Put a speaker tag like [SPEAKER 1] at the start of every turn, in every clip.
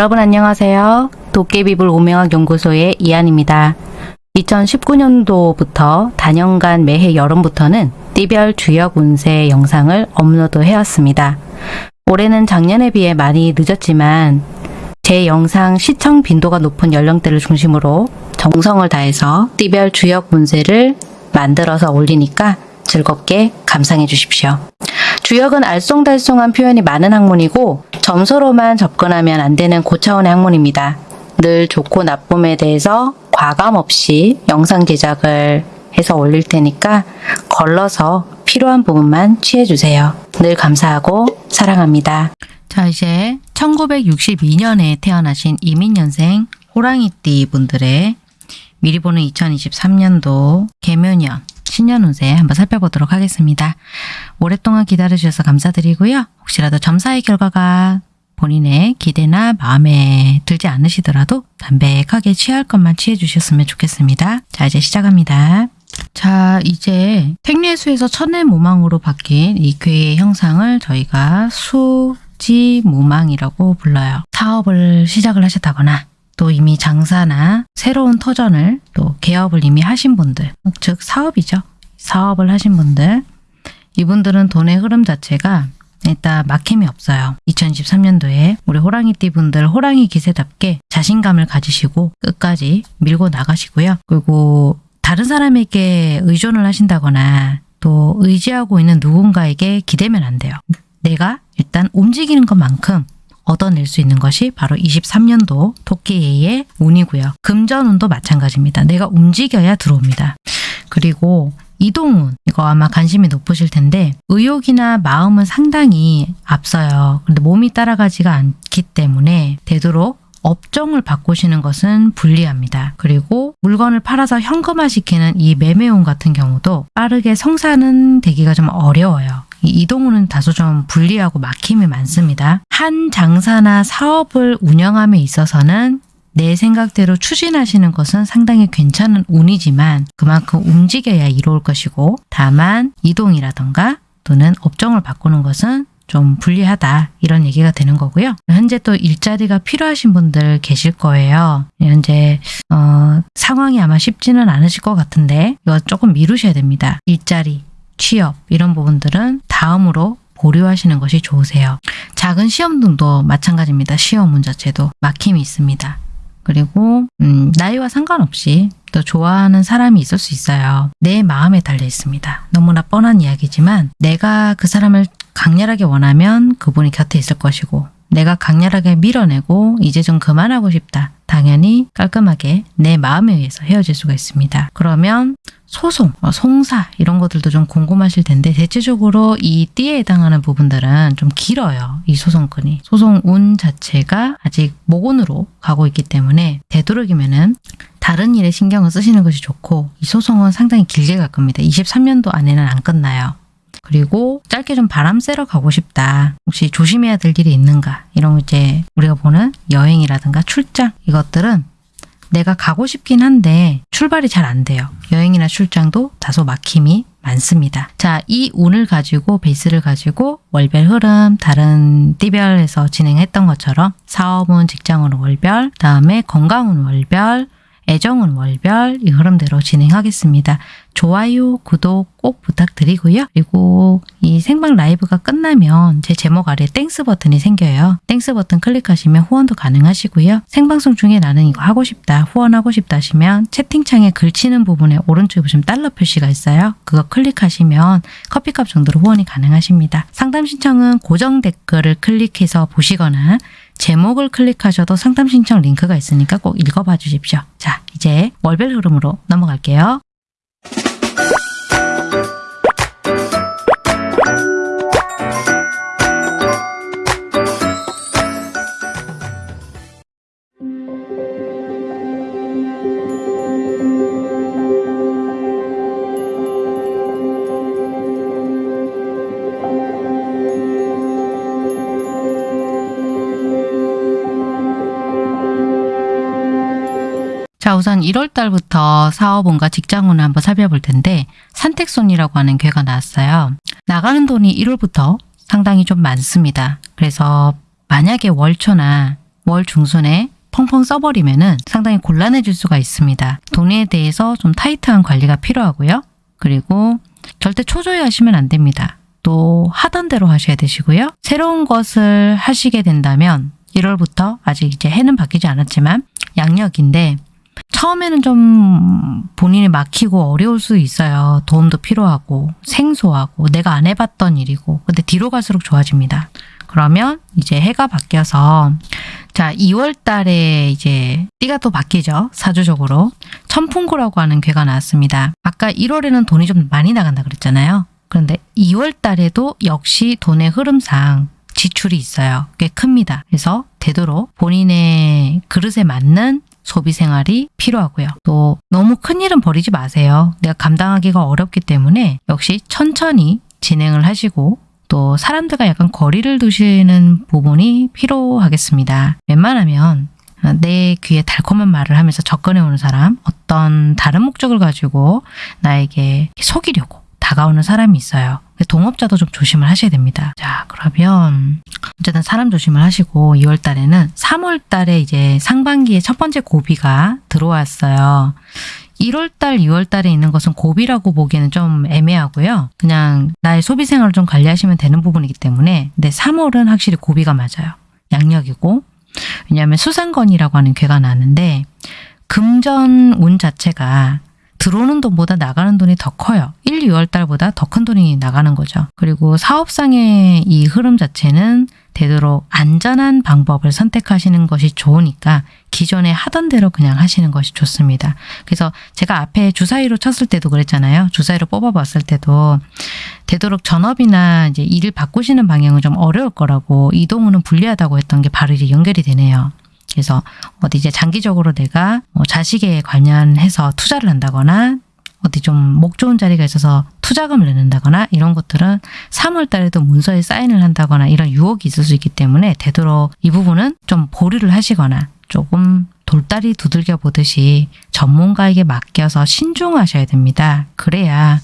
[SPEAKER 1] 여러분 안녕하세요. 도깨비불 오명학 연구소의 이한입니다. 2019년도부터 단연간 매해 여름부터는 띠별 주역 운세 영상을 업로드 해왔습니다. 올해는 작년에 비해 많이 늦었지만 제 영상 시청 빈도가 높은 연령대를 중심으로 정성을 다해서 띠별 주역 운세를 만들어서 올리니까 즐겁게 감상해 주십시오. 주역은 알쏭달쏭한 표현이 많은 학문이고 점수로만 접근하면 안 되는 고차원의 학문입니다. 늘 좋고 나쁨에 대해서 과감 없이 영상 제작을 해서 올릴 테니까 걸러서 필요한 부분만 취해주세요. 늘 감사하고 사랑합니다. 자 이제 1962년에 태어나신 이민년생 호랑이띠 분들의 미리 보는 2023년도 개묘년 신년 운세 한번 살펴보도록 하겠습니다. 오랫동안 기다려주셔서 감사드리고요. 혹시라도 점사의 결과가 본인의 기대나 마음에 들지 않으시더라도 담백하게 취할 것만 취해 주셨으면 좋겠습니다. 자 이제 시작합니다. 자 이제 택례수에서 천내무망으로 바뀐 이 괴의 형상을 저희가 수지무망이라고 불러요. 사업을 시작을 하셨다거나 또 이미 장사나 새로운 터전을 또 개업을 이미 하신 분들 즉 사업이죠. 사업을 하신 분들 이분들은 돈의 흐름 자체가 일단 막힘이 없어요. 2023년도에 우리 호랑이띠 분들 호랑이 기세답게 자신감을 가지시고 끝까지 밀고 나가시고요. 그리고 다른 사람에게 의존을 하신다거나 또 의지하고 있는 누군가에게 기대면 안 돼요. 내가 일단 움직이는 것만큼 얻어낼 수 있는 것이 바로 23년도 토끼의 운이고요. 금전운도 마찬가지입니다. 내가 움직여야 들어옵니다. 그리고 이동운 이거 아마 관심이 높으실 텐데 의욕이나 마음은 상당히 앞서요. 근데 몸이 따라가지가 않기 때문에 되도록 업종을 바꾸시는 것은 불리합니다. 그리고 물건을 팔아서 현금화시키는 이 매매운 같은 경우도 빠르게 성사는 되기가 좀 어려워요. 이 이동우는 다소 좀 불리하고 막힘이 많습니다. 한 장사나 사업을 운영함에 있어서는 내 생각대로 추진하시는 것은 상당히 괜찮은 운이지만 그만큼 움직여야 이로울 것이고 다만 이동이라던가 또는 업종을 바꾸는 것은 좀 불리하다 이런 얘기가 되는 거고요. 현재 또 일자리가 필요하신 분들 계실 거예요. 현재 어, 상황이 아마 쉽지는 않으실 것 같은데 이거 조금 미루셔야 됩니다. 일자리, 취업 이런 부분들은 다음으로 보류하시는 것이 좋으세요. 작은 시험 등도 마찬가지입니다. 시험 문 자체도 막힘이 있습니다. 그리고 음, 나이와 상관없이 또 좋아하는 사람이 있을 수 있어요. 내 마음에 달려 있습니다. 너무나 뻔한 이야기지만 내가 그 사람을 강렬하게 원하면 그분이 곁에 있을 것이고 내가 강렬하게 밀어내고 이제 좀 그만하고 싶다. 당연히 깔끔하게 내 마음에 의해서 헤어질 수가 있습니다. 그러면 소송, 어, 송사 이런 것들도 좀 궁금하실 텐데 대체적으로 이 띠에 해당하는 부분들은 좀 길어요. 이 소송권이. 소송 운 자체가 아직 모곤으로 가고 있기 때문에 되도록이면 은 다른 일에 신경을 쓰시는 것이 좋고 이 소송은 상당히 길게 갈 겁니다. 23년도 안에는 안 끝나요. 그리고 짧게 좀 바람 쐬러 가고 싶다. 혹시 조심해야 될 일이 있는가? 이런 이제 우리가 보는 여행이라든가 출장 이것들은 내가 가고 싶긴 한데 출발이 잘 안 돼요. 여행이나 출장도 다소 막힘이 많습니다. 자, 이 운을 가지고 베이스를 가지고 월별 흐름 다른 띠별에서 진행했던 것처럼 사업운, 직장운 월별, 다음에 건강운 월별, 애정운 월별 이 흐름대로 진행하겠습니다. 좋아요, 구독 꼭 부탁드리고요. 그리고 이 생방 라이브가 끝나면 제 제목 아래 Thanks 버튼이 생겨요. Thanks 버튼 클릭하시면 후원도 가능하시고요. 생방송 중에 나는 이거 하고 싶다, 후원하고 싶다 하시면 채팅창에 글 치는 부분에 오른쪽에 보시면 달러 표시가 있어요. 그거 클릭하시면 커피값 정도로 후원이 가능하십니다. 상담 신청은 고정 댓글을 클릭해서 보시거나 제목을 클릭하셔도 상담 신청 링크가 있으니까 꼭 읽어봐 주십시오. 자, 이제 월별 흐름으로 넘어갈게요. you 자, 우선 1월 달부터 사업운과 직장운을 한번 살펴볼 텐데 산택손이라고 하는 괴가 나왔어요. 나가는 돈이 1월부터 상당히 좀 많습니다. 그래서 만약에 월초나 월 중순에 펑펑 써버리면 은 상당히 곤란해질 수가 있습니다. 돈에 대해서 좀 타이트한 관리가 필요하고요. 그리고 절대 초조해 하시면 안 됩니다. 또 하던 대로 하셔야 되시고요. 새로운 것을 하시게 된다면 1월부터 아직 이제 해는 바뀌지 않았지만 양력인데 처음에는 좀 본인이 막히고 어려울 수 있어요. 도움도 필요하고 생소하고 내가 안 해봤던 일이고 근데 뒤로 갈수록 좋아집니다. 그러면 이제 해가 바뀌어서 자 2월 달에 이제 띠가 또 바뀌죠. 사주적으로 천풍구라고 하는 괴가 나왔습니다. 아까 1월에는 돈이 좀 많이 나간다 그랬잖아요. 그런데 2월 달에도 역시 돈의 흐름상 지출이 있어요. 꽤 큽니다. 그래서 되도록 본인의 그릇에 맞는 소비 생활이 필요하고요. 또 너무 큰 일은 버리지 마세요. 내가 감당하기가 어렵기 때문에 역시 천천히 진행을 하시고 또 사람들과 약간 거리를 두시는 부분이 필요하겠습니다. 웬만하면 내 귀에 달콤한 말을 하면서 접근해 오는 사람, 어떤 다른 목적을 가지고 나에게 속이려고 다가오는 사람이 있어요. 동업자도 좀 조심을 하셔야 됩니다. 자, 그러면 어쨌든 사람 조심을 하시고 2월 달에는 3월 달에 이제 상반기에 첫 번째 고비가 들어왔어요. 1월 달, 2월 달에 있는 것은 고비라고 보기에는 좀 애매하고요. 그냥 나의 소비 생활을 좀 관리하시면 되는 부분이기 때문에 근데 3월은 확실히 고비가 맞아요. 양력이고 왜냐하면 수상건이라고 하는 괴가 나는데 금전 운 자체가 들어오는 돈보다 나가는 돈이 더 커요. 1, 2월 달보다 더 큰 돈이 나가는 거죠. 그리고 사업상의 이 흐름 자체는 되도록 안전한 방법을 선택하시는 것이 좋으니까 기존에 하던 대로 그냥 하시는 것이 좋습니다. 그래서 제가 앞에 주사위로 쳤을 때도 그랬잖아요. 주사위로 뽑아봤을 때도 되도록 전업이나 이제 일을 바꾸시는 방향은 좀 어려울 거라고 이동우는 불리하다고 했던 게 바로 이제 연결이 되네요. 그래서 어디 이제 장기적으로 내가 뭐 자식에 관련해서 투자를 한다거나 어디 좀 목 좋은 자리가 있어서 투자금을 내는다거나 이런 것들은 3월 달에도 문서에 사인을 한다거나 이런 유혹이 있을 수 있기 때문에 되도록 이 부분은 좀 보류를 하시거나 조금 돌다리 두들겨 보듯이 전문가에게 맡겨서 신중하셔야 됩니다. 그래야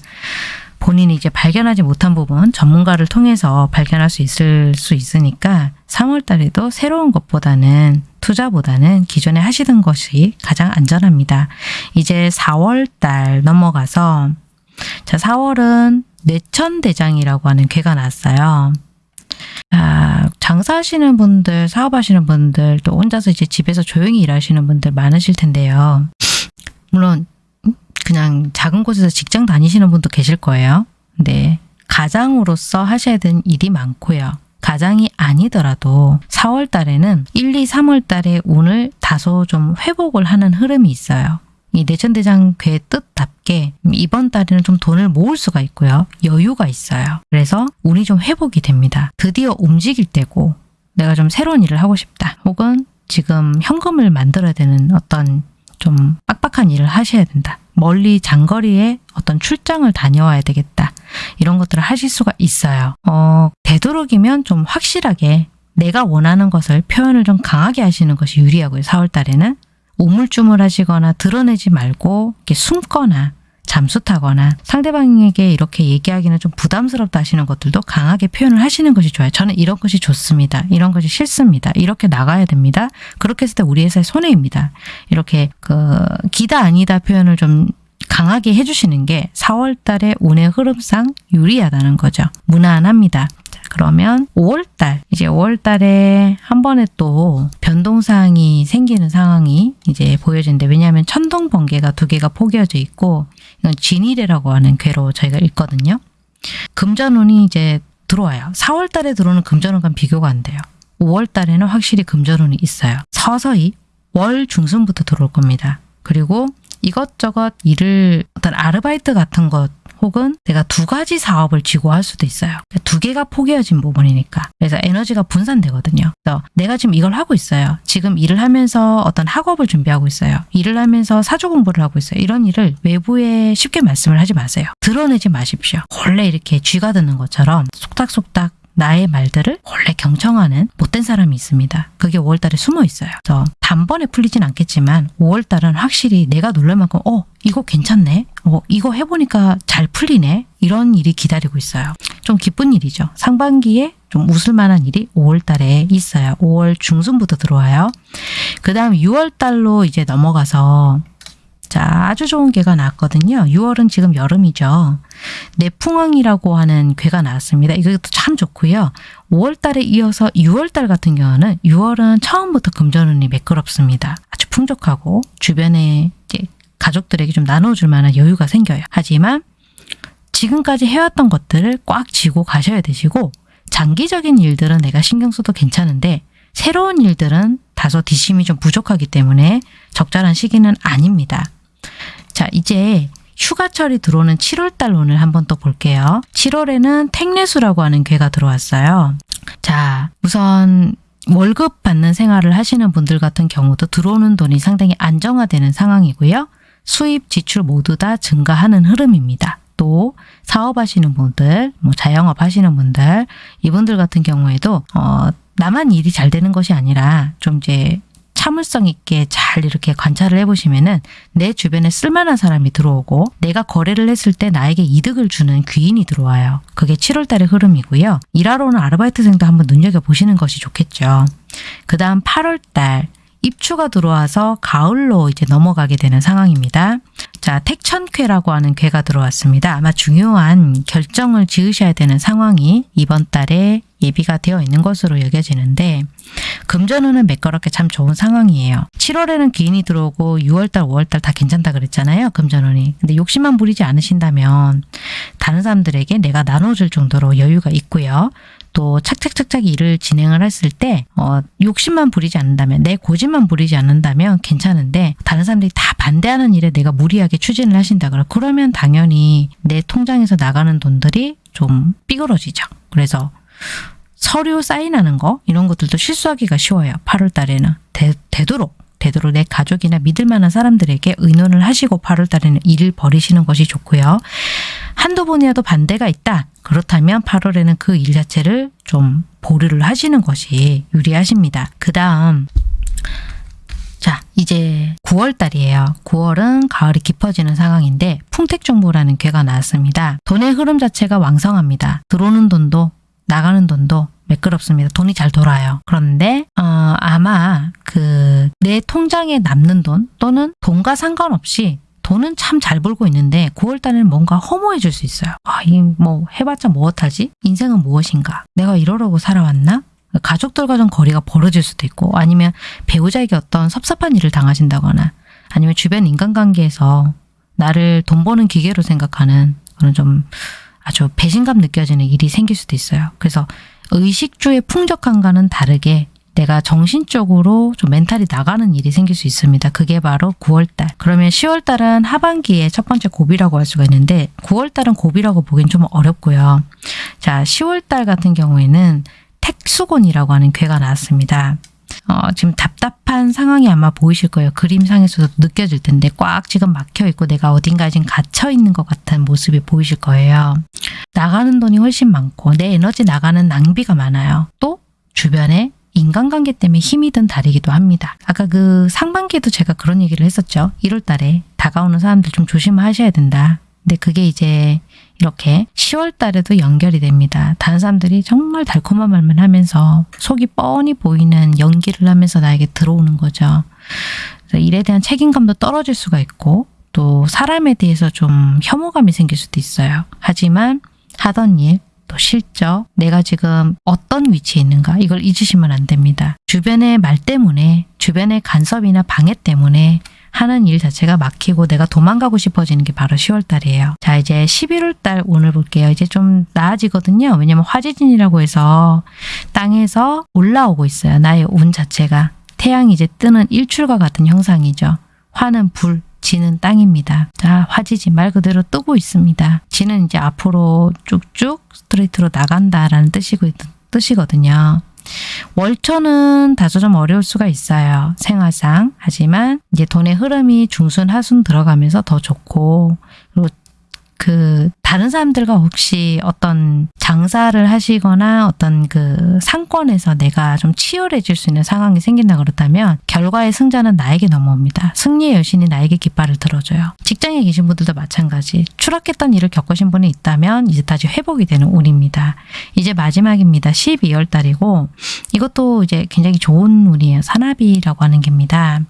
[SPEAKER 1] 본인이 이제 발견하지 못한 부분 전문가를 통해서 발견할 수 있을 수 있으니까 3월 달에도 새로운 것보다는 투자보다는 기존에 하시던 것이 가장 안전합니다. 이제 4월 달 넘어가서 자 4월은 뇌천대장이라고 하는 괴가 났어요. 아, 장사하시는 분들, 사업하시는 분들, 또 혼자서 이제 집에서 조용히 일하시는 분들 많으실 텐데요. 물론 그냥 작은 곳에서 직장 다니시는 분도 계실 거예요. 근데 가장으로서 하셔야 되는 일이 많고요. 가장이 아니더라도 4월 달에는 1, 2, 3월 달에 운을 다소 좀 회복을 하는 흐름이 있어요. 이 내천대장 괴 뜻답게 이번 달에는 좀 돈을 모을 수가 있고요. 여유가 있어요. 그래서 운이 좀 회복이 됩니다. 드디어 움직일 때고 내가 좀 새로운 일을 하고 싶다. 혹은 지금 현금을 만들어야 되는 어떤 좀 빡빡한 일을 하셔야 된다. 멀리 장거리에 어떤 출장을 다녀와야 되겠다. 이런 것들을 하실 수가 있어요. 어, 되도록이면 좀 확실하게 내가 원하는 것을 표현을 좀 강하게 하시는 것이 유리하고요. 4월 달에는 우물쭈물 하시거나 드러내지 말고 이렇게 숨거나 잠수 타거나 상대방에게 이렇게 얘기하기는 좀 부담스럽다 하시는 것들도 강하게 표현을 하시는 것이 좋아요. 저는 이런 것이 좋습니다. 이런 것이 싫습니다. 이렇게 나가야 됩니다. 그렇게 했을 때 우리 회사의 손해입니다. 이렇게 그 기다 아니다 표현을 좀 강하게 해주시는 게 4월 달에 운의 흐름상 유리하다는 거죠. 무난합니다. 자, 그러면 5월 달, 이제 5월 달에 한 번에 또 변동사항이 생기는 상황이 이제 보여지는데 왜냐하면 천둥 번개가 두 개가 포개어져 있고 이건 진일이라고 하는 괴로 저희가 읽거든요. 금전운이 이제 들어와요. 4월 달에 들어오는 금전운과 비교가 안 돼요. 5월 달에는 확실히 금전운이 있어요. 서서히 월 중순부터 들어올 겁니다. 그리고 이것저것 일을 어떤 아르바이트 같은 것 혹은 내가 두 가지 사업을 쥐고 할 수도 있어요. 두 개가 포개어진 부분이니까. 그래서 에너지가 분산되거든요. 그래서 내가 지금 이걸 하고 있어요. 지금 일을 하면서 어떤 학업을 준비하고 있어요. 일을 하면서 사주 공부를 하고 있어요. 이런 일을 외부에 쉽게 말씀을 하지 마세요. 드러내지 마십시오. 원래 이렇게 쥐가 드는 것처럼 속닥속닥 나의 말들을 원래 경청하는 못된 사람이 있습니다. 그게 5월달에 숨어 있어요. 그래서 단번에 풀리진 않겠지만 5월달은 확실히 내가 놀랄 만큼 어 이거 괜찮네. 어 이거 해보니까 잘 풀리네. 이런 일이 기다리고 있어요. 좀 기쁜 일이죠. 상반기에 좀 웃을 만한 일이 5월달에 있어요. 5월 중순부터 들어와요. 그 다음 6월달로 이제 넘어가서 자, 아주 좋은 괴가 나왔거든요. 6월은 지금 여름이죠. 내풍왕이라고 하는 괴가 나왔습니다. 이것도 참 좋고요. 5월 달에 이어서 6월 달 같은 경우는 6월은 처음부터 금전운이 매끄럽습니다. 아주 풍족하고 주변에 가족들에게 좀 나눠줄 만한 여유가 생겨요. 하지만 지금까지 해왔던 것들을 꽉 쥐고 가셔야 되시고 장기적인 일들은 내가 신경 써도 괜찮은데 새로운 일들은 다소 뒷심이 좀 부족하기 때문에 적절한 시기는 아닙니다. 자, 이제 휴가철이 들어오는 7월달 오늘 한번 또 볼게요. 7월에는 택내수라고 하는 괴가 들어왔어요. 자, 우선 월급 받는 생활을 하시는 분들 같은 경우도 들어오는 돈이 상당히 안정화되는 상황이고요. 수입, 지출 모두 다 증가하는 흐름입니다. 또 사업하시는 분들, 뭐 자영업 하시는 분들, 이분들 같은 경우에도 어, 나만 일이 잘 되는 것이 아니라 좀 이제 참을성 있게 잘 이렇게 관찰을 해보시면은 내 주변에 쓸만한 사람이 들어오고 내가 거래를 했을 때 나에게 이득을 주는 귀인이 들어와요. 그게 7월달의 흐름이고요. 일하러 오는 아르바이트생도 한번 눈여겨보시는 것이 좋겠죠. 그 다음 8월달 입추가 들어와서 가을로 이제 넘어가게 되는 상황입니다. 자, 택천쾌라고 하는 쾌가 들어왔습니다. 아마 중요한 결정을 지으셔야 되는 상황이 이번 달에 예비가 되어 있는 것으로 여겨지는데 금전운은 매끄럽게 참 좋은 상황이에요. 7월에는 기인이 들어오고 6월달, 5월달 다 괜찮다 그랬잖아요. 금전운이. 근데 욕심만 부리지 않으신다면 다른 사람들에게 내가 나눠줄 정도로 여유가 있고요. 또 착착착착 일을 진행을 했을 때 어, 욕심만 부리지 않는다면 내 고집만 부리지 않는다면 괜찮은데 다른 사람들이 다 반대하는 일에 내가 무리하게 추진을 하신다 그러 그러면 당연히 내 통장에서 나가는 돈들이 좀 삐그러지죠. 그래서 서류 사인하는 거 이런 것들도 실수하기가 쉬워요. 8월 달에는 되, 되도록 되도록 내 가족이나 믿을 만한 사람들에게 의논을 하시고 8월 달에는 일을 벌이시는 것이 좋고요. 한두 번이라도 반대가 있다. 그렇다면 8월에는 그 일 자체를 좀 보류를 하시는 것이 유리하십니다. 그 다음 자 이제 9월 달이에요. 9월은 가을이 깊어지는 상황인데 풍택정보라는 괴가 나왔습니다. 돈의 흐름 자체가 왕성합니다. 들어오는 돈도 나가는 돈도 매끄럽습니다. 돈이 잘 돌아요. 그런데 어, 아마 그 내 통장에 남는 돈 또는 돈과 상관없이 돈은 참 잘 벌고 있는데 9월달에는 뭔가 허무해질 수 있어요. 아, 이뭐 해봤자 무엇하지? 인생은 무엇인가? 내가 이러려고 살아왔나? 가족들과 좀 거리가 벌어질 수도 있고 아니면 배우자에게 어떤 섭섭한 일을 당하신다거나 아니면 주변 인간관계에서 나를 돈 버는 기계로 생각하는 그런 좀 아주 배신감 느껴지는 일이 생길 수도 있어요. 그래서 의식주의 풍족함과는 다르게 내가 정신적으로 좀 멘탈이 나가는 일이 생길 수 있습니다. 그게 바로 9월달. 그러면 10월달은 하반기에 첫 번째 고비라고 할 수가 있는데 9월달은 고비라고 보기엔 좀 어렵고요. 자, 10월달 같은 경우에는 택수곤이라고 하는 괴가 나왔습니다. 어, 지금 답답한 상황이 아마 보이실 거예요. 그림상에서도 느껴질 텐데 꽉 지금 막혀 있고 내가 어딘가에 지금 갇혀 있는 것 같은 모습이 보이실 거예요. 나가는 돈이 훨씬 많고 내 에너지 나가는 낭비가 많아요. 또 주변에 인간관계 때문에 힘이 든 달이기도 합니다. 아까 그 상반기에도 제가 그런 얘기를 했었죠. 1월 달에 다가오는 사람들 좀 조심하셔야 된다. 근데 그게 이제 이렇게 10월 달에도 연결이 됩니다. 다른 사람들이 정말 달콤한 말만 하면서 속이 뻔히 보이는 연기를 하면서 나에게 들어오는 거죠. 일에 대한 책임감도 떨어질 수가 있고 또 사람에 대해서 좀 혐오감이 생길 수도 있어요. 하지만 하던 일, 또 실적, 내가 지금 어떤 위치에 있는가 이걸 잊으시면 안 됩니다. 주변의 말 때문에, 주변의 간섭이나 방해 때문에 하는 일 자체가 막히고 내가 도망가고 싶어지는 게 바로 10월 달이에요. 자 이제 11월 달 오늘 볼게요. 이제 좀 나아지거든요. 왜냐면 화지진이라고 해서 땅에서 올라오고 있어요. 나의 운 자체가. 태양이 이제 뜨는 일출과 같은 형상이죠. 화는 불, 지는 땅입니다. 자, 화지지 말 그대로 뜨고 있습니다. 지는 이제 앞으로 쭉쭉 스트레이트로 나간다라는 뜻이고, 뜻이거든요. 월초는 다소 좀 어려울 수가 있어요. 생활상. 하지만 이제 돈의 흐름이 중순, 하순 들어가면서 더 좋고 그리고 그 다른 사람들과 혹시 어떤 장사를 하시거나 어떤 그 상권에서 내가 좀 치열해질 수 있는 상황이 생긴다 그렇다면 결과의 승자는 나에게 넘어옵니다. 승리의 여신이 나에게 깃발을 들어줘요. 직장에 계신 분들도 마찬가지. 추락했던 일을 겪으신 분이 있다면 이제 다시 회복이 되는 운입니다. 이제 마지막입니다. 12월 달이고 이것도 이제 굉장히 좋은 운이에요. 산나비라고 하는 게입니다.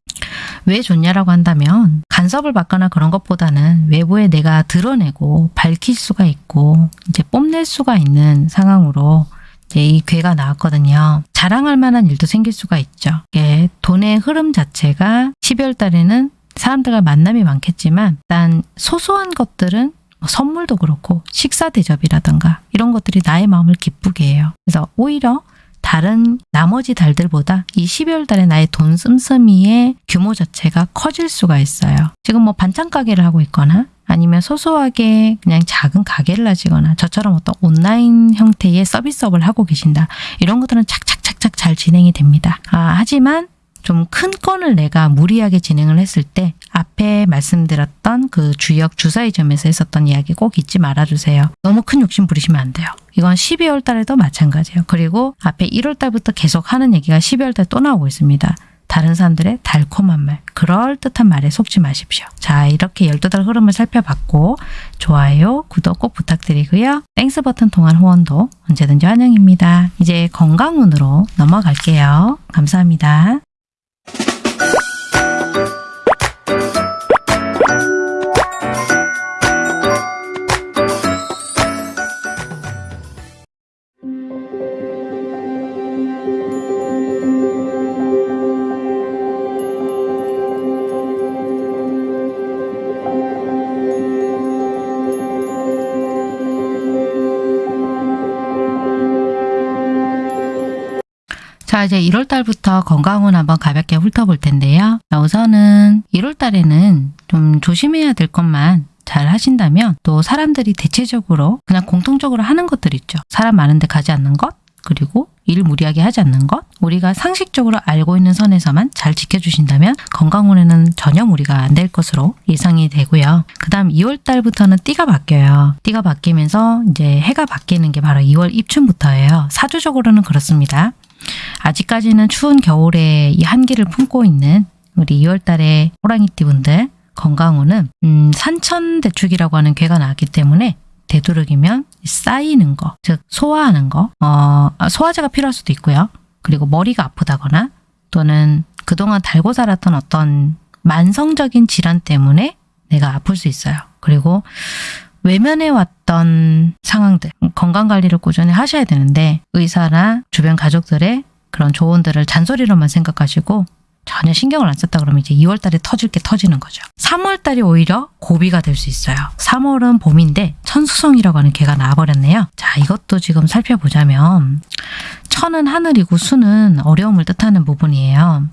[SPEAKER 1] 왜 좋냐라고 한다면 간섭을 받거나 그런 것보다는 외부에 내가 드러내고 밝힐 수가 있고 이제 뽐낼 수가 있는 상황으로 이제 이 괴가 나왔거든요. 자랑할 만한 일도 생길 수가 있죠. 이게 돈의 흐름 자체가 12월 달에는 사람들과 만남이 많겠지만 일단 소소한 것들은 뭐 선물도 그렇고 식사 대접이라든가 이런 것들이 나의 마음을 기쁘게 해요. 그래서 오히려 다른 나머지 달들보다 이 12월 달에 나의 돈 씀씀이의 규모 자체가 커질 수가 있어요. 지금 뭐 반찬 가게를 하고 있거나 아니면 소소하게 그냥 작은 가게를 하시거나 저처럼 어떤 온라인 형태의 서비스업을 하고 계신다. 이런 것들은 착착착착 잘 진행이 됩니다. 아, 하지만 좀 큰 건을 내가 무리하게 진행을 했을 때 앞에 말씀드렸던 그 주역 주사위점에서 했었던 이야기 꼭 잊지 말아주세요. 너무 큰 욕심 부리시면 안 돼요. 이건 12월 달에도 마찬가지예요. 그리고 앞에 1월 달부터 계속 하는 얘기가 12월 달 또 나오고 있습니다. 다른 사람들의 달콤한 말, 그럴듯한 말에 속지 마십시오. 자, 이렇게 12달 흐름을 살펴봤고 좋아요, 구독 꼭 부탁드리고요. Thanks 버튼 통한 후원도 언제든지 환영입니다. 이제 건강운으로 넘어갈게요. 감사합니다. 자, 이제 1월 달부터 건강운 한번 가볍게 훑어볼 텐데요. 자, 우선은 1월 달에는 좀 조심해야 될 것만 잘 하신다면 또 사람들이 대체적으로 그냥 공통적으로 하는 것들 있죠. 사람 많은데 가지 않는 것, 그리고 일 무리하게 하지 않는 것, 우리가 상식적으로 알고 있는 선에서만 잘 지켜주신다면 건강운에는 전혀 무리가 안 될 것으로 예상이 되고요. 그 다음 2월 달부터는 띠가 바뀌어요. 띠가 바뀌면서 이제 해가 바뀌는 게 바로 2월 입춘부터예요. 사주적으로는 그렇습니다. 아직까지는 추운 겨울에 이 한기를 품고 있는 우리 2월 달에 호랑이띠 분들 건강운은 음, 산천대축이라고 하는 괴가 나왔기 때문에 되도록이면 쌓이는 거, 즉 소화하는 거, 어, 소화제가 필요할 수도 있고요. 그리고 머리가 아프다거나 또는 그동안 달고 살았던 어떤 만성적인 질환 때문에 내가 아플 수 있어요. 그리고 외면해 왔던 상황들, 건강관리를 꾸준히 하셔야 되는데 의사나 주변 가족들의 그런 조언들을 잔소리로만 생각하시고 전혀 신경을 안 썼다 그러면 이제 2월 달에 터질 게 터지는 거죠. 3월 달이 오히려 고비가 될 수 있어요. 3월은 봄인데 천수성이라고 하는 개가 나와버렸네요. 자, 이것도 지금 살펴보자면 천은 하늘이고 수는 어려움을 뜻하는 부분이에요.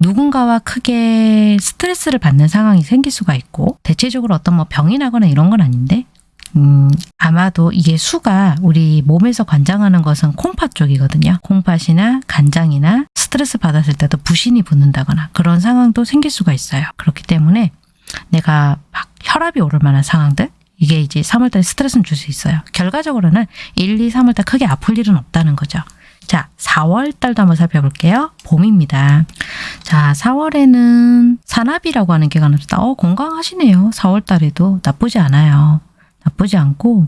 [SPEAKER 1] 누군가와 크게 스트레스를 받는 상황이 생길 수가 있고 대체적으로 어떤 뭐 병이 나거나 이런 건 아닌데 음, 아마도 이게 수가 우리 몸에서 관장하는 것은 콩팥 쪽이거든요. 콩팥이나 간장이나 스트레스 받았을 때도 부신이 붙는다거나 그런 상황도 생길 수가 있어요. 그렇기 때문에 내가 막 혈압이 오를 만한 상황들 이게 이제 3월달에 스트레스는 줄 수 있어요. 결과적으로는 1, 2, 3월달 크게 아플 일은 없다는 거죠. 자, 4월 달도 한번 살펴볼게요. 봄입니다. 자, 4월에는 산나비라고 하는 개가 나옵니다. 어, 건강하시네요. 4월 달에도 나쁘지 않아요. 나쁘지 않고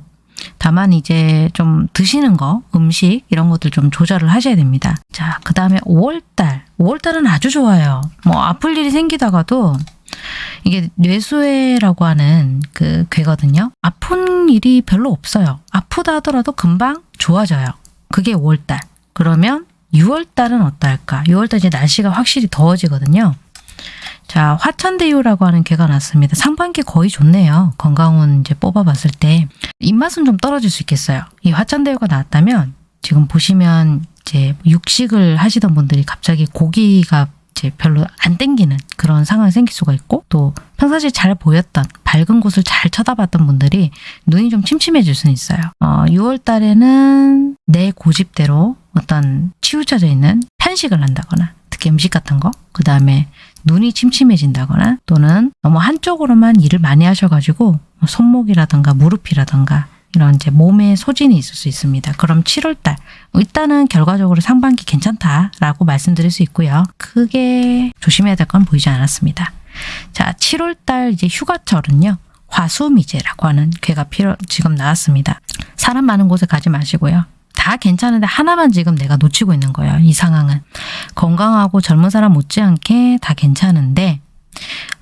[SPEAKER 1] 다만 이제 좀 드시는 거, 음식 이런 것들 좀 조절을 하셔야 됩니다. 자, 그 다음에 5월달. 5월달은 아주 좋아요. 뭐 아플 일이 생기다가도 이게 뇌수해라고 하는 그 괴거든요. 아픈 일이 별로 없어요. 아프다 하더라도 금방 좋아져요. 그게 5월달. 그러면 6월달은 어떨까? 6월달 이제 날씨가 확실히 더워지거든요. 자, 화천대유라고 하는 개가 났습니다. 상반기 거의 좋네요. 건강운 이제 뽑아봤을 때. 입맛은 좀 떨어질 수 있겠어요. 이 화천대유가 나왔다면 지금 보시면 이제 육식을 하시던 분들이 갑자기 고기가 이제 별로 안 땡기는 그런 상황이 생길 수가 있고 또 평상시에 잘 보였던 밝은 곳을 잘 쳐다봤던 분들이 눈이 좀 침침해질 수는 있어요. 어, 6월 달에는 내 고집대로 어떤 치우쳐져 있는 편식을 한다거나 특히 음식 같은 거, 그 다음에 눈이 침침해진다거나 또는 너무 한쪽으로만 일을 많이 하셔가지고 뭐 손목이라든가 무릎이라든가 이런 이제 몸에 소진이 있을 수 있습니다. 그럼 7월달 일단은 결과적으로 상반기 괜찮다라고 말씀드릴 수 있고요. 크게 조심해야 될 건 보이지 않았습니다. 자, 7월달 이제 휴가철은요. 화수미제라고 하는 괴가 필요 지금 나왔습니다. 사람 많은 곳에 가지 마시고요. 다 괜찮은데 하나만 지금 내가 놓치고 있는 거예요. 이 상황은 건강하고 젊은 사람 못지않게 다 괜찮은데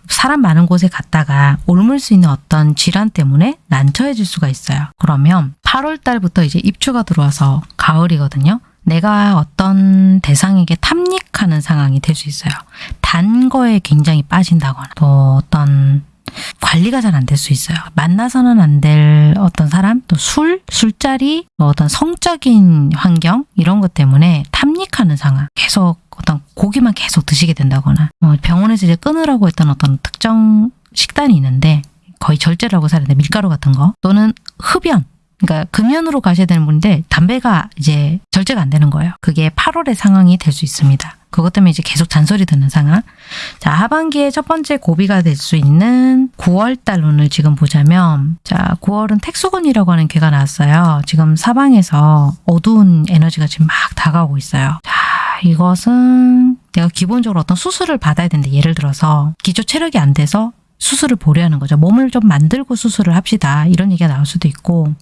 [SPEAKER 1] 사람 많은 곳에 갔다가 옮을 수 있는 어떤 질환 때문에 난처해질 수가 있어요. 그러면 8월 달부터 이제 입추가 들어와서 가을이거든요. 내가 어떤 대상에게 탐닉하는 상황이 될 수 있어요. 단 거에 굉장히 빠진다거나 또 어떤 관리가 잘 안 될 수 있어요. 만나서는 안 될 어떤 사람, 또 술, 술자리, 뭐 어떤 성적인 환경 이런 것 때문에 탐닉하는 상황. 계속 어떤 고기만 계속 드시게 된다거나 어, 병원에서 이제 끊으라고 했던 어떤 특정 식단이 있는데 거의 절제라고 살는데 밀가루 같은 거 또는 흡연 그러니까 금연으로 가셔야 되는 분인데 담배가 이제 절제가 안 되는 거예요. 그게 8월의 상황이 될 수 있습니다. 그것 때문에 이제 계속 잔소리 듣는 상황. 자, 하반기에 첫 번째 고비가 될 수 있는 9월 달 운을 지금 보자면 자, 9월은 택수군이라고 하는 괴가 나왔어요. 지금 사방에서 어두운 에너지가 지금 막 다가오고 있어요. 자, 이것은 내가 기본적으로 어떤 수술을 받아야 되는데 예를 들어서 기초 체력이 안 돼서 수술을 보려는 거죠. 몸을 좀 만들고 수술을 합시다. 이런 얘기가 나올 수도 있고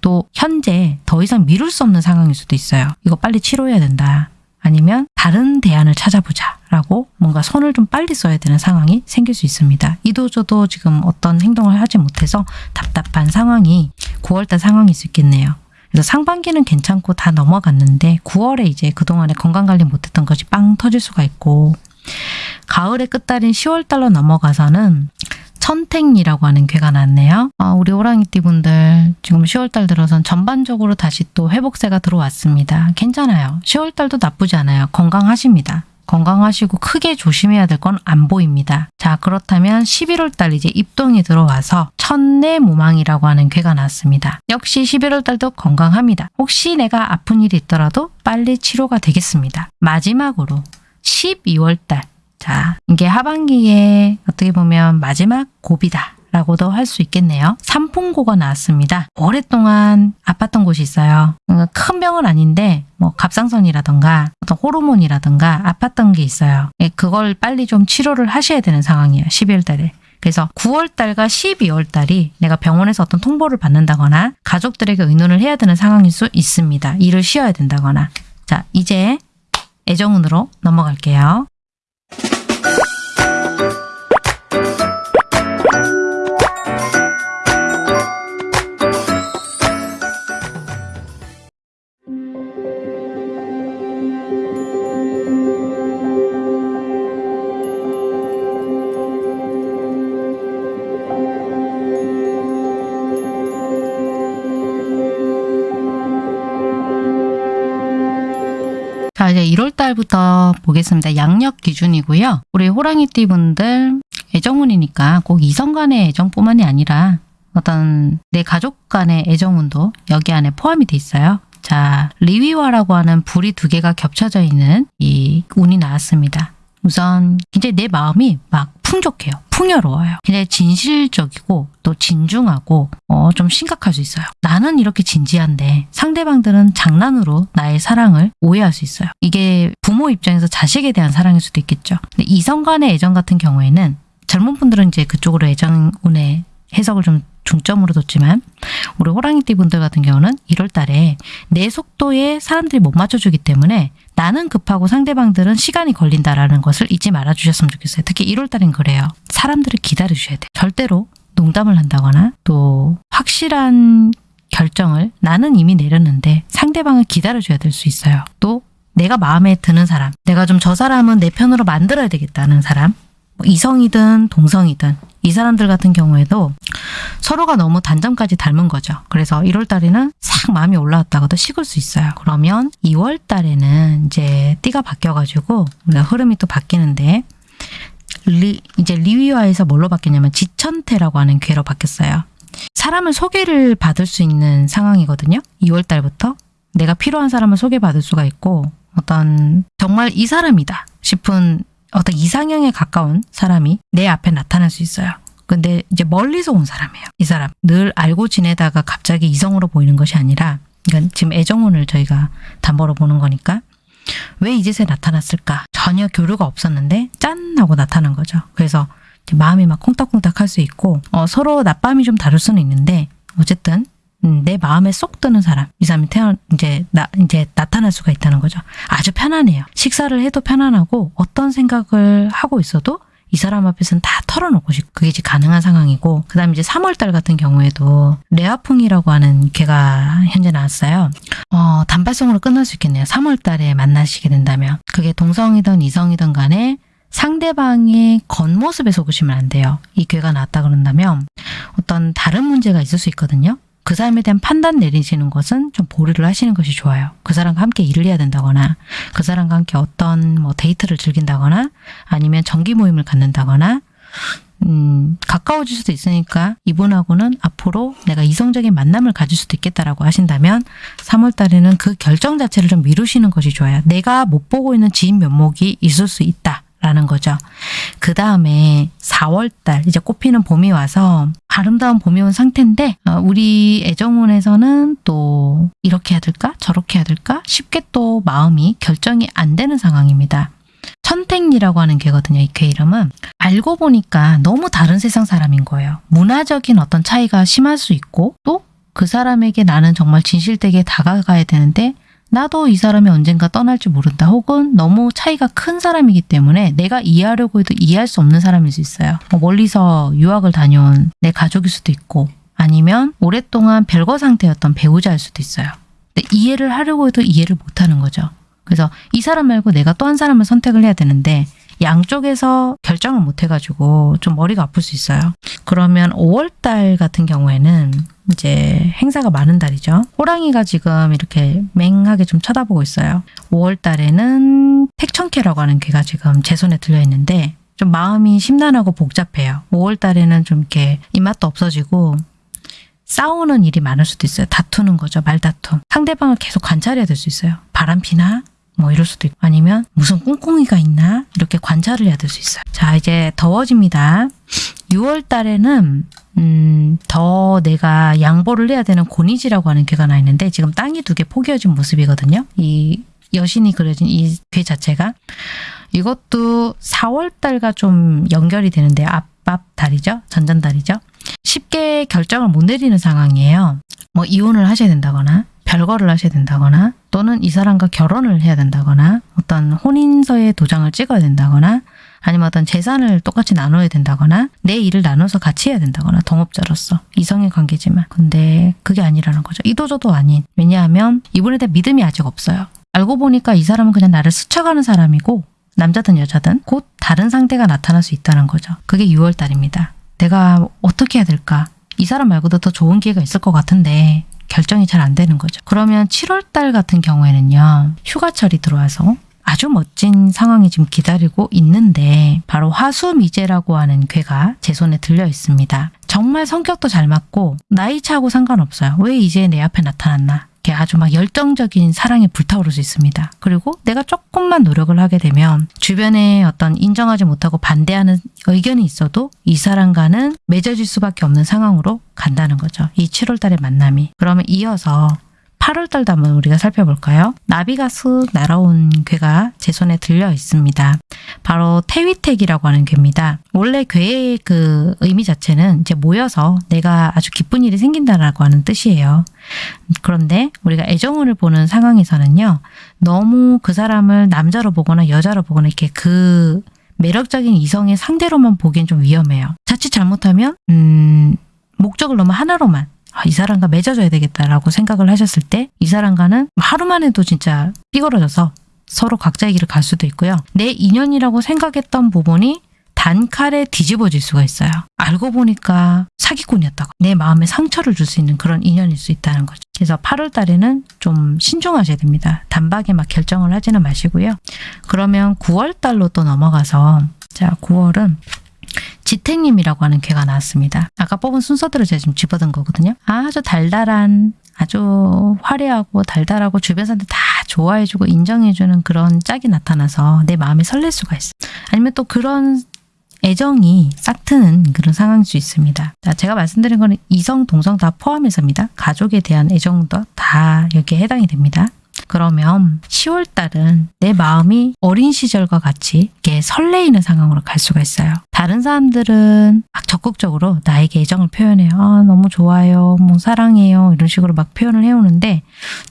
[SPEAKER 1] 또 현재 더 이상 미룰 수 없는 상황일 수도 있어요. 이거 빨리 치료해야 된다. 아니면 다른 대안을 찾아보자 라고 뭔가 손을 좀 빨리 써야 되는 상황이 생길 수 있습니다. 이도저도 지금 어떤 행동을 하지 못해서 답답한 상황이 9월달 상황일 수 있겠네요. 그래서 상반기는 괜찮고 다 넘어갔는데 9월에 이제 그동안에 건강관리 못했던 것이 빵 터질 수가 있고 가을의 끝달인 10월 달로 넘어가서는 천택이라고 하는 괴가 났네요. 아, 우리 호랑이띠 분들 지금 10월달 들어선 전반적으로 다시 또 회복세가 들어왔습니다. 괜찮아요. 10월달도 나쁘지 않아요. 건강하십니다. 건강하시고 크게 조심해야 될 건 안 보입니다. 자 그렇다면 11월 달 이제 입동이 들어와서 천내무망이라고 하는 괴가 났습니다. 역시 11월 달도 건강합니다. 혹시 내가 아픈 일이 있더라도 빨리 치료가 되겠습니다. 마지막으로 12월 달 자, 이게 하반기에 어떻게 보면 마지막 고비다. 라고도 할 수 있겠네요. 삼풍고가 나왔습니다. 오랫동안 아팠던 곳이 있어요. 음, 큰 병은 아닌데 뭐 갑상선이라던가 어떤 호르몬이라던가 아팠던 게 있어요. 예, 그걸 빨리 좀 치료를 하셔야 되는 상황이에요. 12월 달에. 그래서 9월 달과 12월 달이 내가 병원에서 어떤 통보를 받는다거나 가족들에게 의논을 해야 되는 상황일 수 있습니다. 일을 쉬어야 된다거나. 자, 이제 애정운으로 넘어갈게요. 1월 달부터 보겠습니다. 양력 기준이고요. 우리 호랑이띠 분들 애정운이니까 꼭 이성 간의 애정뿐만이 아니라 어떤 내 가족 간의 애정운도 여기 안에 포함이 돼 있어요. 자, 리위와라고 하는 불이 두 개가 겹쳐져 있는 이 운이 나왔습니다. 우선 굉장히 내 마음이 막 풍족해요. 풍요로워요. 굉장히 진실적이고 또 진중하고 어, 좀 심각할 수 있어요. 나는 이렇게 진지한데 상대방들은 장난으로 나의 사랑을 오해할 수 있어요. 이게 부모 입장에서 자식에 대한 사랑일 수도 있겠죠. 근데 이성 간의 애정 같은 경우에는 젊은 분들은 이제 그쪽으로 애정운의 해석을 좀 중점으로 뒀지만 우리 호랑이띠 분들 같은 경우는 1월 달에 내 속도에 사람들이 못 맞춰주기 때문에 나는 급하고 상대방들은 시간이 걸린다라는 것을 잊지 말아주셨으면 좋겠어요. 특히 1월 달엔 그래요. 사람들을 기다려주셔야 돼요. 절대로 농담을 한다거나 또 확실한 결정을 나는 이미 내렸는데 상대방을 기다려줘야 될 수 있어요. 또 내가 마음에 드는 사람, 내가 좀 저 사람은 내 편으로 만들어야 되겠다는 사람, 뭐 이성이든 동성이든 이 사람들 같은 경우에도 서로가 너무 단점까지 닮은 거죠. 그래서 1월 달에는 싹 마음이 올라왔다가도 식을 수 있어요. 그러면 2월 달에는 이제 띠가 바뀌어가지고 흐름이 또 바뀌는데 리, 이제 리위화에서 뭘로 바뀌냐면 지천태라고 하는 괴로 바뀌었어요. 사람을 소개를 받을 수 있는 상황이거든요. 2월 달부터 내가 필요한 사람을 소개받을 수가 있고 어떤 정말 이 사람이다 싶은 어떤 이상형에 가까운 사람이 내 앞에 나타날 수 있어요. 근데 이제 멀리서 온 사람이에요. 이 사람 늘 알고 지내다가 갑자기 이성으로 보이는 것이 아니라 그러니까 지금 애정운을 저희가 담보로 보는 거니까 왜이 짓에 나타났을까? 전혀 교류가 없었는데 짠 하고 나타난 거죠. 그래서 마음이 막 콩닥콩닥 할 수 있고 어, 서로 낮밤이 좀 다를 수는 있는데 어쨌든 음, 내 마음에 쏙 드는 사람 이 사람이 태어 이제 나 이제 나타날 수가 있다는 거죠. 아주 편안해요. 식사를 해도 편안하고 어떤 생각을 하고 있어도 이 사람 앞에서는 다 털어놓고 싶 그게 이제 가능한 상황이고 그 다음에 이제 3월달 같은 경우에도 레아풍이라고 하는 개가 현재 나왔어요. 어, 단발성으로 끝날 수 있겠네요. 3월달에 만나시게 된다면 그게 동성이든 이성이든 간에 상대방의 겉모습에 속으시면 안 돼요. 이 괴가 나왔다 그런다면 어떤 다른 문제가 있을 수 있거든요. 그 사람에 대한 판단 내리시는 것은 좀 보류를 하시는 것이 좋아요. 그 사람과 함께 일을 해야 된다거나 그 사람과 함께 어떤 뭐 데이트를 즐긴다거나 아니면 정기 모임을 갖는다거나 음, 가까워질 수도 있으니까 이분하고는 앞으로 내가 이성적인 만남을 가질 수도 있겠다라고 하신다면 3월 달에는 그 결정 자체를 좀 미루시는 것이 좋아요. 내가 못 보고 있는 지인 면목이 있을 수 있다. 라는 거죠. 그 다음에 4월달 이제 꽃피는 봄이 와서 아름다운 봄이 온 상태인데 어, 우리 애정운에서는 또 이렇게 해야 될까 저렇게 해야 될까 쉽게 또 마음이 결정이 안 되는 상황입니다. 천택리라고 하는 개거든요. 이개 이름은 알고 보니까 너무 다른 세상 사람인 거예요. 문화적인 어떤 차이가 심할 수 있고 또 그 사람에게 나는 정말 진실되게 다가가야 되는데 나도 이 사람이 언젠가 떠날지 모른다 혹은 너무 차이가 큰 사람이기 때문에 내가 이해하려고 해도 이해할 수 없는 사람일 수 있어요. 뭐 멀리서 유학을 다녀온 내 가족일 수도 있고 아니면 오랫동안 별거 상태였던 배우자일 수도 있어요. 이해를 하려고 해도 이해를 못하는 거죠. 그래서 이 사람 말고 내가 또 한 사람을 선택을 해야 되는데 양쪽에서 결정을 못 해가지고 좀 머리가 아플 수 있어요. 그러면 5월달 같은 경우에는 이제 행사가 많은 달이죠. 호랑이가 지금 이렇게 맹하게 좀 쳐다보고 있어요. 5월 달에는 택천캐라고 하는 개가 지금 제 손에 들려 있는데 좀 마음이 심란하고 복잡해요. 5월 달에는 좀 이렇게 입맛도 없어지고 싸우는 일이 많을 수도 있어요. 다투는 거죠. 말다툼. 상대방을 계속 관찰해야 될 수 있어요. 바람 피나? 뭐 이럴 수도 있고 아니면 무슨 꿍꿍이가 있나 이렇게 관찰을 해야 될 수 있어요. 자 이제 더워집니다. 6월 달에는 음, 더 내가 양보를 해야 되는 고니지라고 하는 괴가 나 있는데 지금 땅이 두 개 포개어진 모습이거든요. 이 여신이 그려진 이 괴 자체가 이것도 4월 달과 좀 연결이 되는데 앞앞 달이죠. 전전달이죠. 쉽게 결정을 못 내리는 상황이에요. 뭐 이혼을 하셔야 된다거나 별거를 하셔야 된다거나 또는 이 사람과 결혼을 해야 된다거나 어떤 혼인서에 도장을 찍어야 된다거나 아니면 어떤 재산을 똑같이 나눠야 된다거나 내 일을 나눠서 같이 해야 된다거나 동업자로서 이성의 관계지만 근데 그게 아니라는 거죠. 이도저도 아닌 왜냐하면 이분에 대한 믿음이 아직 없어요. 알고 보니까 이 사람은 그냥 나를 스쳐가는 사람이고 남자든 여자든 곧 다른 상대가 나타날 수 있다는 거죠. 그게 6월달입니다. 내가 어떻게 해야 될까? 이 사람 말고도 더 좋은 기회가 있을 것 같은데 결정이 잘 안 되는 거죠. 그러면 7월 달 같은 경우에는요. 휴가철이 들어와서 아주 멋진 상황이 지금 기다리고 있는데 바로 화수미제라고 하는 괴가 제 손에 들려 있습니다. 정말 성격도 잘 맞고 나이 차하고 상관없어요. 왜 이제 내 앞에 나타났나? 이렇게 아주 막 열정적인 사랑이 불타오를 수 있습니다. 그리고 내가 조금만 노력을 하게 되면 주변에 어떤 인정하지 못하고 반대하는 의견이 있어도 이 사람과는 맺어질 수밖에 없는 상황으로 간다는 거죠. 이 7월 달의 만남이. 그러면 이어서 8월 달도 한번 우리가 살펴볼까요? 나비가 쓱 날아온 괴가 제 손에 들려 있습니다. 바로 태위택이라고 하는 괴입니다. 원래 괴의 그 의미 자체는 이제 모여서 내가 아주 기쁜 일이 생긴다라고 하는 뜻이에요. 그런데 우리가 애정운을 보는 상황에서는요. 너무 그 사람을 남자로 보거나 여자로 보거나 이렇게 그 매력적인 이성의 상대로만 보기엔 좀 위험해요. 자칫 잘못하면 음, 목적을 너무 하나로만 아, 이 사람과 맺어줘야 되겠다라고 생각을 하셨을 때 이 사람과는 하루만 해도 진짜 삐그러져서 서로 각자의 길을 갈 수도 있고요. 내 인연이라고 생각했던 부분이 단칼에 뒤집어질 수가 있어요. 알고 보니까 사기꾼이었다고 내 마음에 상처를 줄 수 있는 그런 인연일 수 있다는 거죠. 그래서 8월 달에는 좀 신중하셔야 됩니다. 단박에 막 결정을 하지는 마시고요. 그러면 9월 달로 또 넘어가서 자 9월은 지택님이라고 하는 괴가 나왔습니다. 아까 뽑은 순서대로 제가 지금 집어든 거거든요. 아주 달달한 아주 화려하고 달달하고 주변 사람들 다 좋아해주고 인정해주는 그런 짝이 나타나서 내 마음이 설렐 수가 있어. 아니면 또 그런 애정이 싹트는 그런 상황일 수 있습니다. 자, 제가 말씀드린 거는 이성, 동성 다 포함해서입니다. 가족에 대한 애정도 다 여기에 해당이 됩니다. 그러면 10월 달은 내 마음이 어린 시절과 같이 이렇게 설레이는 상황으로 갈 수가 있어요. 다른 사람들은 막 적극적으로 나에게 애정을 표현해요. 아, 너무 좋아요. 뭐 사랑해요. 이런 식으로 막 표현을 해오는데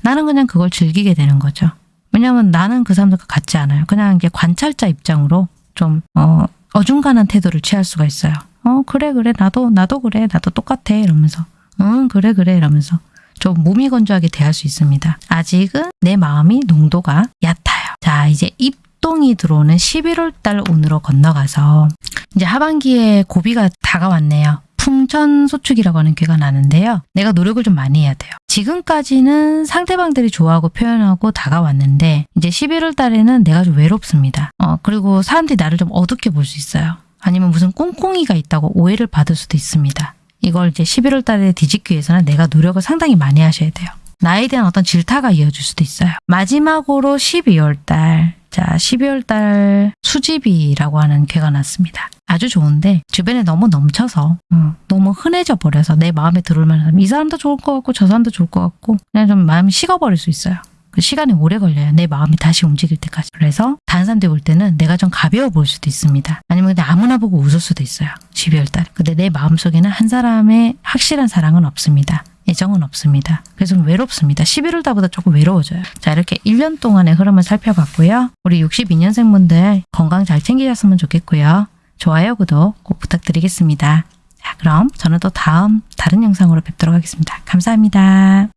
[SPEAKER 1] 나는 그냥 그걸 즐기게 되는 거죠. 왜냐하면 나는 그 사람들과 같지 않아요. 그냥 이제 관찰자 입장으로 좀 어, 어중간한 태도를 취할 수가 있어요. 어 그래 그래 나도 나도 그래 나도 똑같아 이러면서 응 그래 그래 이러면서 좀 무미건조하게 대할 수 있습니다. 아직은 내 마음이 농도가 얕아요. 자 이제 입동이 들어오는 11월 달 운으로 건너가서 이제 하반기에 고비가 다가왔네요. 풍천소축이라고 하는 괴가 나는데요. 내가 노력을 좀 많이 해야 돼요. 지금까지는 상대방들이 좋아하고 표현하고 다가왔는데 이제 11월 달에는 내가 좀 외롭습니다. 어, 그리고 사람들이 나를 좀 어둡게 볼 수 있어요. 아니면 무슨 꽁꽁이가 있다고 오해를 받을 수도 있습니다. 이걸 이제 11월 달에 뒤집기 위해서는 내가 노력을 상당히 많이 하셔야 돼요. 나에 대한 어떤 질타가 이어질 수도 있어요. 마지막으로 12월 달. 자, 12월 달 수집이라고 하는 괴가 났습니다. 아주 좋은데 주변에 너무 넘쳐서 어, 너무 흔해져 버려서 내 마음에 들어올 만한 사람, 이 사람도 좋을 것 같고 저 사람도 좋을 것 같고 그냥 좀 마음이 식어버릴 수 있어요. 그 시간이 오래 걸려요. 내 마음이 다시 움직일 때까지. 그래서 다른 사람들이 볼 때는 내가 좀 가벼워 보일 수도 있습니다. 아니면 그냥 아무나 보고 웃을 수도 있어요. 12월 달. 근데 내 마음속에는 한 사람의 확실한 사랑은 없습니다. 애정은 없습니다. 그래서 좀 외롭습니다. 11월 달보다 조금 외로워져요. 자, 이렇게 1년 동안의 흐름을 살펴봤고요. 우리 62년생분들 건강 잘 챙기셨으면 좋겠고요. 좋아요, 구독 꼭 부탁드리겠습니다. 자, 그럼 저는 또 다음 다른 영상으로 뵙도록 하겠습니다. 감사합니다.